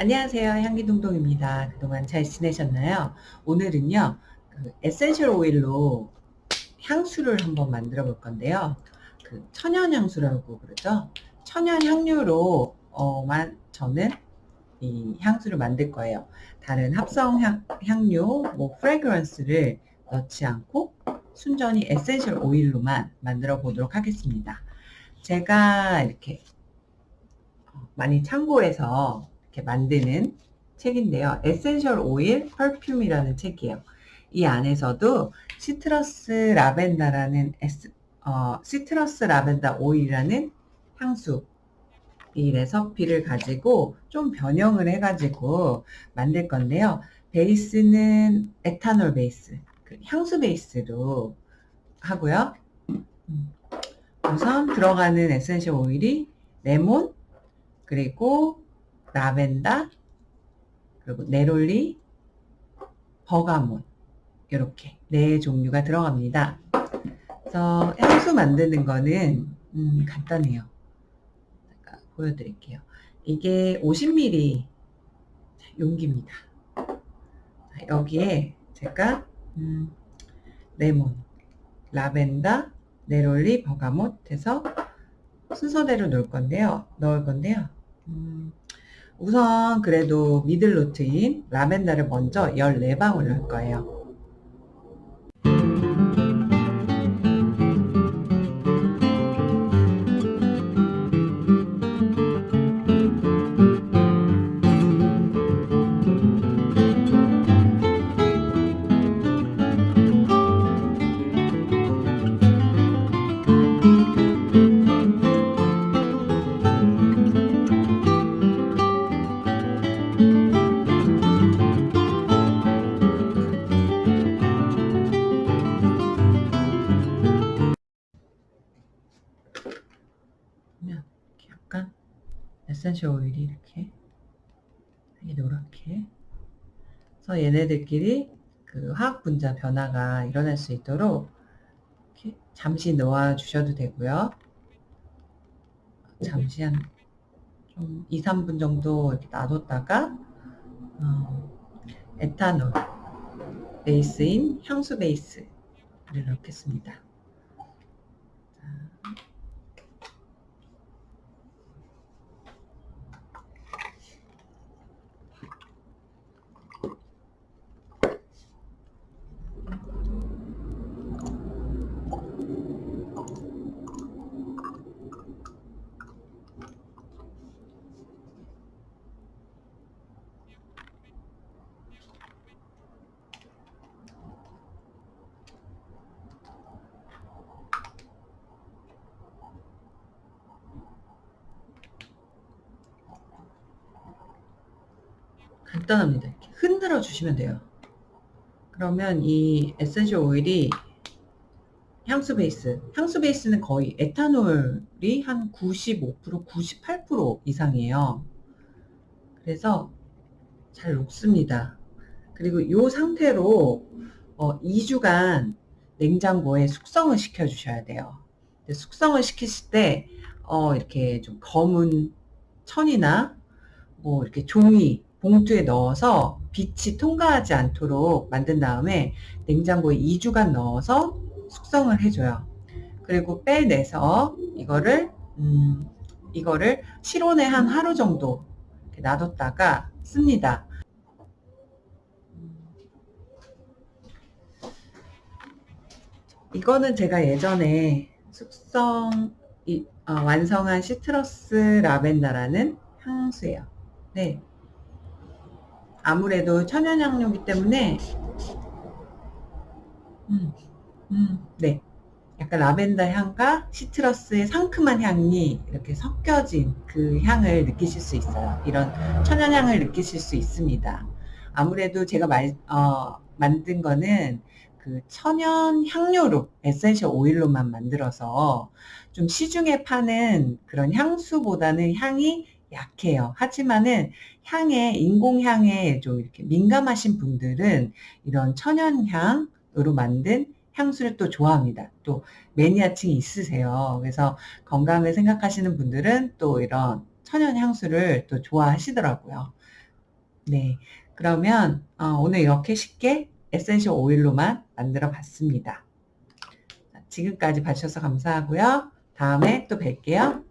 안녕하세요. 향기동동입니다. 그동안 잘 지내셨나요? 오늘은요, 그 essential oil로 향수를 한번 만들어 볼 건데요. 그 천연 향수라고 그러죠. 천연 향료로 어, 만, 저는 이 향수를 만들 거예요. 다른 합성 향, 향료, 뭐 fragrance를 넣지 않고 순전히 essential oil로만 만들어 보도록 하겠습니다. 제가 이렇게 많이 참고해서 이렇게 만드는 책인데요. essential oil perfume이라는 책이에요. 이 안에서도 citrus lavender라는 에스, 어, citrus lavender oil이라는 향수 이 recipe를 가지고 좀 변형을 해가지고 만들 건데요. 베이스는 에탄올 베이스, 그 향수 베이스로 하고요. 음. 우선 들어가는 essential oil이 레몬, 그리고 라벤더, 그리고 neroli, bergamot 이렇게 네 종류가 들어갑니다. 그래서 향수 만드는 거는 음, 간단해요. 보여드릴게요. 이게 50ml 용기입니다. 여기에 제가 음, 레몬, 라벤더, 네롤리, 버가못 해서 순서대로 넣을 건데요. 넣을 건데요. 음, 우선 그래도 미들노트인 라벤더를 먼저 14방울 넣을 거예요. essential oil이 이렇게 노랗게 그래서 얘네들끼리 그 화학 분자 변화가 일어날 수 있도록 이렇게 잠시 놓아 주셔도 되고요. 잠시 한 좀 2, 3분 정도 이렇게 놔뒀다가 어, 에탄올 베이스인 향수 베이스를 넣겠습니다. 간단합니다. 흔들어 주시면 돼요. 그러면 이 essential oil이 향수 베이스, 향수 베이스는 거의 에탄올이 한 95%, 98% 이상이에요. 그래서 잘 녹습니다. 그리고 이 상태로 어, 2주간 냉장고에 숙성을 시켜 주셔야 돼요. 숙성을 시키실 때 어, 이렇게 좀 검은 천이나 뭐 이렇게 종이 봉투에 넣어서 빛이 통과하지 않도록 만든 다음에 냉장고에 2주간 넣어서 숙성을 해줘요. 그리고 빼내서 이거를 음, 이거를 실온에 한 하루 정도 놔뒀다가 씁니다. 이거는 제가 예전에 숙성 이, 어, 완성한 시트러스 라벤더라는 향수예요. 네. 아무래도 천연향료이기 때문에 음, 음, 네. 약간 라벤더 향과 시트러스의 상큼한 향이 이렇게 섞여진 그 향을 느끼실 수 있어요. 이런 천연향을 느끼실 수 있습니다. 아무래도 제가 말, 어, 만든 거는 그 천연 향료로 에센셜 오일로만 만들어서 좀 시중에 파는 그런 향수보다는 향이 약해요. 하지만은 향에 인공향에 좀 이렇게 민감하신 분들은 이런 천연향으로 만든 향수를 또 좋아합니다. 또 매니아층이 있으세요. 그래서 건강을 생각하시는 분들은 또 이런 천연 향수를 또 좋아하시더라고요. 네. 그러면 어, 오늘 이렇게 쉽게 에센셜 오일로만 만들어 봤습니다. 지금까지 봐주셔서 감사하고요. 다음에 또 뵐게요.